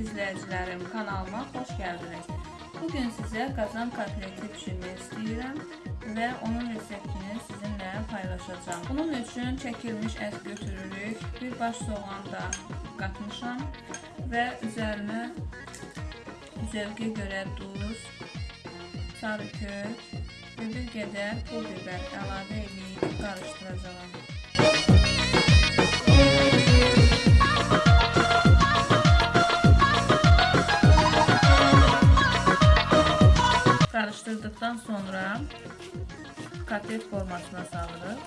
izləyicilərim, kanalıma xoş gəldiniz. Bugün sizə qazan kotleti pişirmək istəyirəm və onun reseptini sizinlə paylaşacağım. Bunun üçün çəkilmiş ət götürürük, bir baş soğan da qatmışam və üzərinə zövqə görə duz, sarı kök və bir qədər pul biber əlavə edib qarışdıracağam. Kotlet formasına salırıq.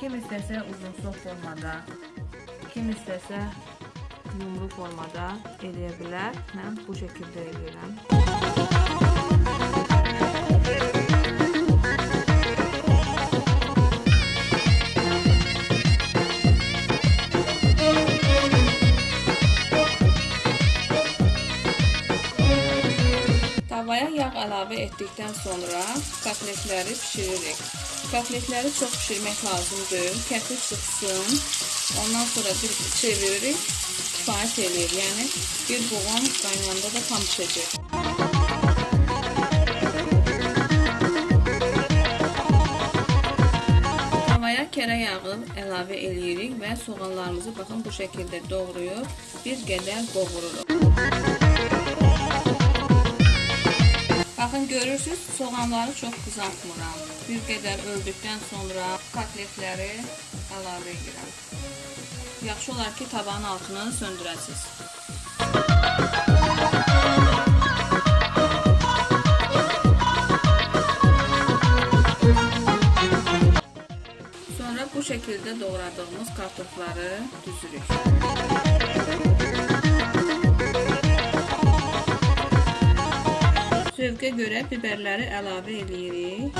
Kim istəsə uzunsov formada, kim istəsə yumru formada eləyə bilər. Mən bu şəkildə eləyirəm. Tavaya yağ əlavə etdikdən sonra kotletləri bişiririk. Kotletləri çox bişirmək lazım deyil. Kətir çıxsın. Ondan sonra bir çeviririk. Kifayət eləyir. Yəni bir buğum qaynanda da tam pişəcək. Kərə yağı əlavə eləyirik və soğanlarımızı baxın bu şəkildə doğrayıb bir qədər qovururuq. Görürsüz, soğanları çox qızartmıram. Bir qədər öldükdən sonra kotletləri əlavə edirəm. Yaxşı olar ki, tavanın altını söndürəsiniz. Sonra bu şəkildə doğradığımız kartofları düzürük. Zövqə görə biberləri əlavə eləyirik.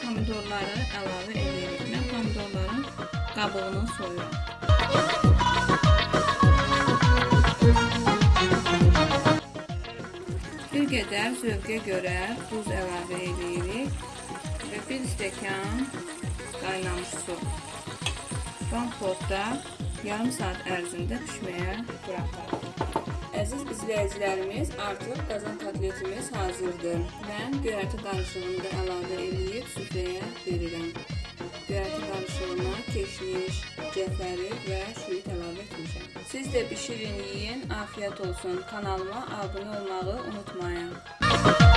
Pomidorları əlavə eləyirik. Mən pomidorların qabığını soyuram. Bir qədər zövqə görə duz əlavə eləyirik və bir stəkan qaynamış su. Frankfurtda yarım saat ərzində pişməyə buraxarıq. Əziz izləyicilərimiz, artıq qazan kotletimiz hazırdır. Mən göyərti qarışığını da əlavə edib süfrəyə verirəm. Göyərti qarışığına keşniş, cəfəri və şüyüt əlavə etmişəm. Siz də bişirin, yeyin, afiyət olsun. Kanalıma abunə olmağı unutmayın.